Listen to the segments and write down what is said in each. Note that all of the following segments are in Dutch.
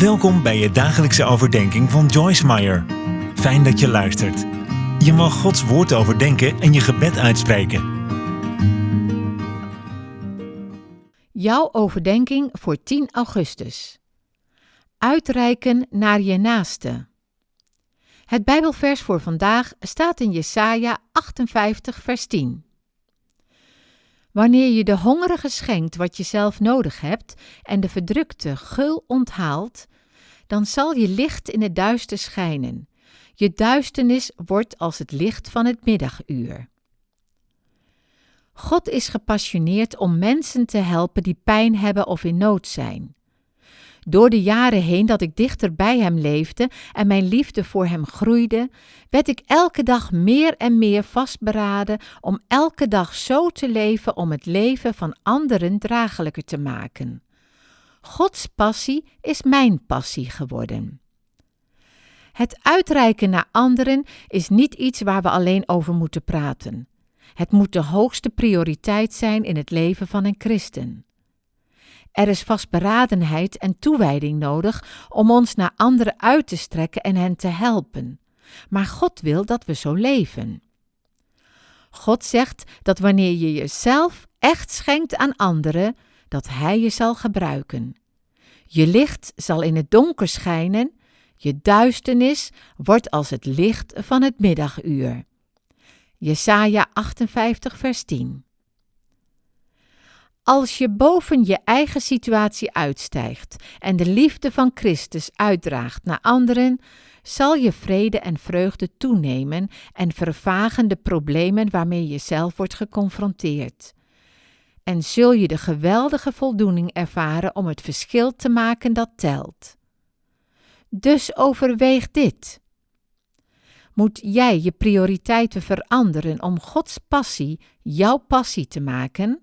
Welkom bij je dagelijkse overdenking van Joyce Meyer. Fijn dat je luistert. Je mag Gods woord overdenken en je gebed uitspreken. Jouw overdenking voor 10 augustus. Uitreiken naar je naaste. Het Bijbelvers voor vandaag staat in Jesaja 58 vers 10. Wanneer je de hongerige schenkt wat je zelf nodig hebt en de verdrukte gul onthaalt, dan zal je licht in het duister schijnen. Je duisternis wordt als het licht van het middaguur. God is gepassioneerd om mensen te helpen die pijn hebben of in nood zijn. Door de jaren heen dat ik dichter bij Hem leefde en mijn liefde voor Hem groeide, werd ik elke dag meer en meer vastberaden om elke dag zo te leven om het leven van anderen draaglijker te maken. Gods passie is mijn passie geworden. Het uitreiken naar anderen is niet iets waar we alleen over moeten praten. Het moet de hoogste prioriteit zijn in het leven van een christen. Er is vastberadenheid en toewijding nodig om ons naar anderen uit te strekken en hen te helpen. Maar God wil dat we zo leven. God zegt dat wanneer je jezelf echt schenkt aan anderen, dat Hij je zal gebruiken. Je licht zal in het donker schijnen, je duisternis wordt als het licht van het middaguur. Jesaja 58 vers 10 Als je boven je eigen situatie uitstijgt en de liefde van Christus uitdraagt naar anderen, zal je vrede en vreugde toenemen en vervagen de problemen waarmee je zelf wordt geconfronteerd en zul je de geweldige voldoening ervaren om het verschil te maken dat telt. Dus overweeg dit. Moet jij je prioriteiten veranderen om Gods passie jouw passie te maken?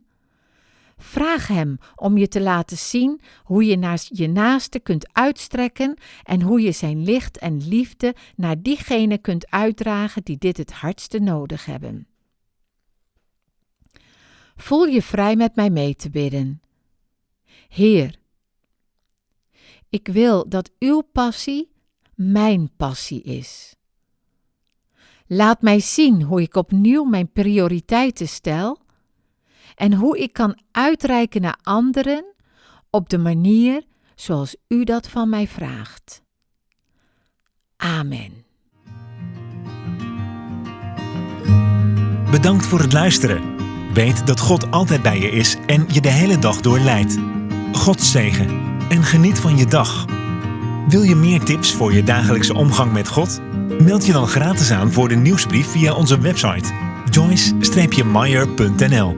Vraag Hem om je te laten zien hoe je naar je naaste kunt uitstrekken en hoe je Zijn licht en liefde naar diegenen kunt uitdragen die dit het hardste nodig hebben. Voel je vrij met mij mee te bidden. Heer, ik wil dat uw passie mijn passie is. Laat mij zien hoe ik opnieuw mijn prioriteiten stel en hoe ik kan uitreiken naar anderen op de manier zoals u dat van mij vraagt. Amen. Bedankt voor het luisteren. Weet dat God altijd bij je is en je de hele dag door leidt. God zegen en geniet van je dag. Wil je meer tips voor je dagelijkse omgang met God? Meld je dan gratis aan voor de nieuwsbrief via onze website joyce-meyer.nl